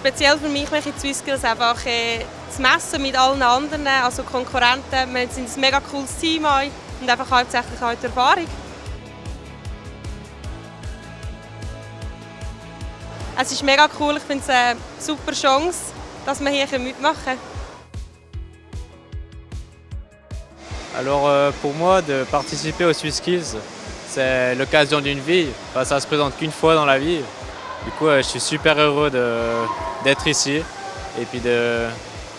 Speziell für mich mache ich Swisskills einfach äh, das Messen mit allen anderen, also Konkurrenten. Wir sind ein mega cooles Team und einfach hauptsächlich auch die Erfahrung. Es ist mega cool, ich finde es eine super Chance, dass wir hier mitmachen können. Alors euh, pour moi, de participer aux SwissSkills, c'est l'occasion d'une vie. Enfin, ça se présente qu'une fois dans la vie. Du coup, je suis super heureux d'être ici et puis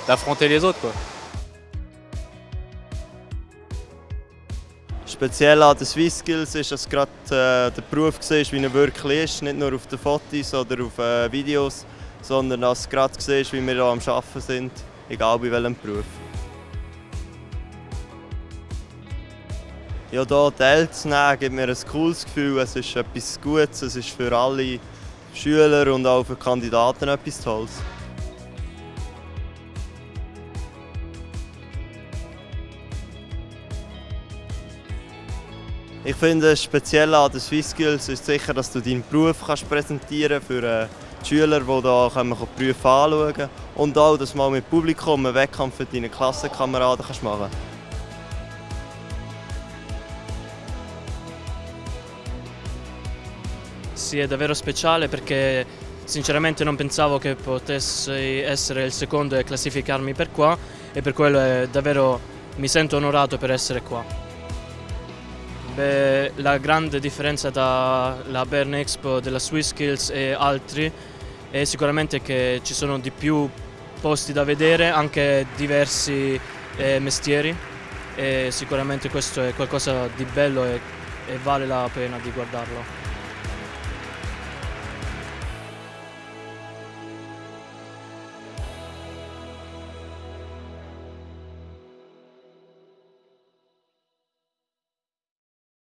d'affronter les autres. Quoi. Speziell an den SwissSkills ist, dass gerade äh, der Beruf siehst, wie er wirklich ist. Nicht nur auf den Fotos oder auf äh, Videos, sondern dass du gerade siehst, wie wir hier am Arbeiten sind, egal bei welchem Beruf. Ja, hier teilzunehmen gibt mir ein cooles Gefühl. Es ist etwas Gutes, es ist für alle Schüler und auch für Kandidaten etwas Tolles. Ich finde, speziell an den SwissSkills ist sicher, dass du deinen Beruf kannst präsentieren für äh, die Schüler, die hier die Berufe anschauen können. Und auch, dass du mal mit Publikum einen Wettkampf für deine Klassenkameraden machen kannst. Sì, è davvero speciale perché sinceramente non pensavo che potessi essere il secondo e classificarmi per qua e per quello davvero mi sento onorato per essere qua. Beh, la grande differenza tra la Bern Expo della Swiss Skills e altri è sicuramente che ci sono di più posti da vedere, anche diversi eh, mestieri e sicuramente questo è qualcosa di bello e, e vale la pena di guardarlo.